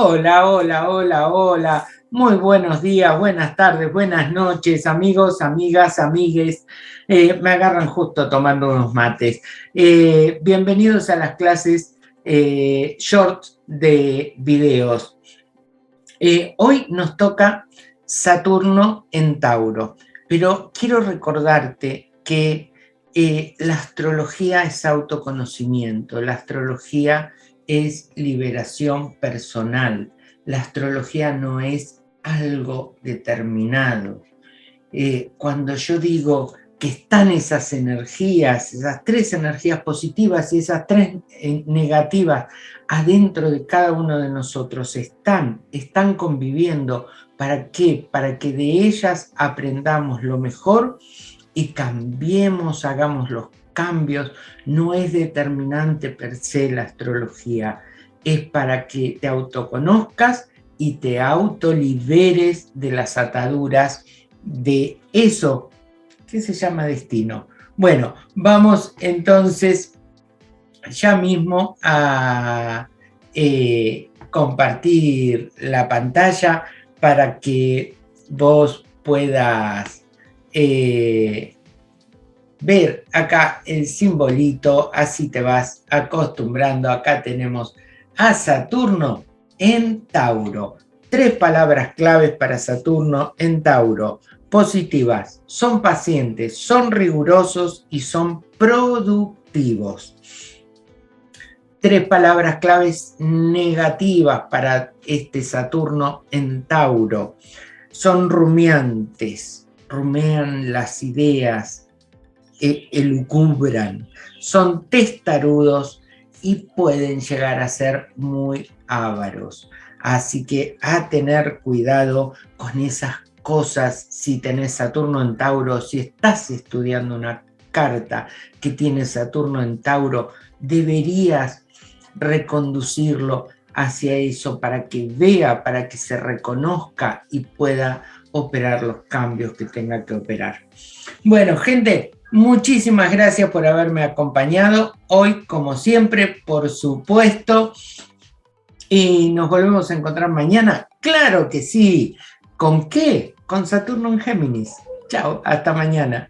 Hola, hola, hola, hola. Muy buenos días, buenas tardes, buenas noches, amigos, amigas, amigues. Eh, me agarran justo tomando unos mates. Eh, bienvenidos a las clases eh, short de videos. hoy nos toca Saturno en Tauro, pero quiero recordarte que la astrología es autoconocimiento, la astrología es liberación personal. La astrología no es algo determinado. Eh, cuando yo digo que están esas energías, esas tres energías positivas y esas tres eh, negativas adentro de cada uno de nosotros, están, están conviviendo. ¿Para qué? Para que de ellas aprendamos lo mejor y cambiemos, hagamos los cambios, no es determinante per se la astrología, es para que te autoconozcas y te autoliberes de las ataduras de eso que se llama destino. Bueno, vamos entonces ya mismo a eh, compartir la pantalla para que vos puedas eh, ver acá el simbolito, así te vas acostumbrando. Acá tenemos a Saturno en Tauro. Tres palabras claves para Saturno en Tauro. Positivas, son pacientes, son rigurosos y son productivos. Tres palabras claves negativas para este Saturno en Tauro. Son rumiantes, rumean las ideas, elucubran, son testarudos y pueden llegar a ser muy ávaros. Así que a tener cuidado con esas cosas si tenés Saturno en Tauro, si estás estudiando una carta que tiene Saturno en Tauro, deberías reconducirlo hacia eso para que vea, para que se reconozca y pueda operar los cambios que tenga que operar. Bueno, gente, Muchísimas gracias por haberme acompañado hoy, como siempre, por supuesto. Y nos volvemos a encontrar mañana. ¡Claro que sí! ¿Con qué? Con Saturno en Géminis. Chao, hasta mañana.